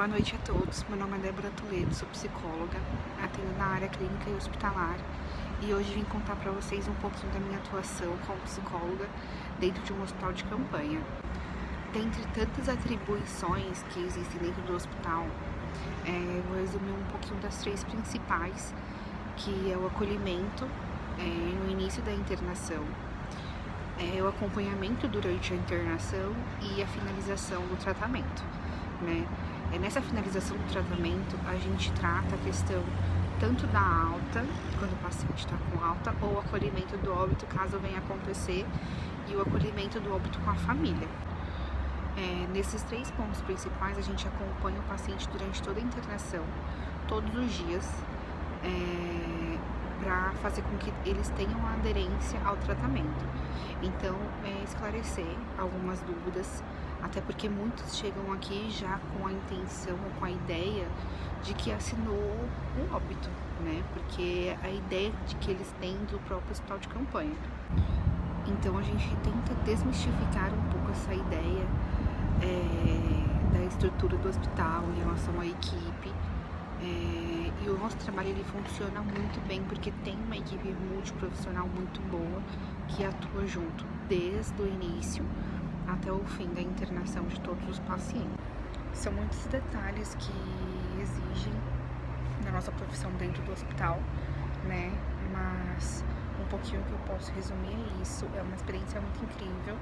Boa noite a todos, meu nome é Débora Toledo, sou psicóloga, atendo na área clínica e hospitalar e hoje vim contar para vocês um pouquinho da minha atuação como psicóloga dentro de um hospital de campanha. Dentre tantas atribuições que existem dentro do hospital, é, vou resumir um pouquinho das três principais, que é o acolhimento é, no início da internação, é, o acompanhamento durante a internação e a finalização do tratamento. Né? É, nessa finalização do tratamento, a gente trata a questão tanto da alta, quando o paciente está com alta, ou o acolhimento do óbito, caso venha acontecer, e o acolhimento do óbito com a família. É, nesses três pontos principais, a gente acompanha o paciente durante toda a internação, todos os dias, é, para fazer com que eles tenham aderência ao tratamento. Então, é, esclarecer algumas dúvidas, até porque muitos chegam aqui já com a intenção ou com a ideia de que assinou um óbito, né? Porque a ideia de que eles têm do próprio hospital de campanha. Então a gente tenta desmistificar um pouco essa ideia é, da estrutura do hospital em relação à equipe. É, e o nosso trabalho ele funciona muito bem porque tem uma equipe multiprofissional muito boa que atua junto desde o início até o fim da internação de todos os pacientes. São muitos detalhes que exigem da nossa profissão dentro do hospital, né? Mas um pouquinho que eu posso resumir é isso. É uma experiência muito incrível.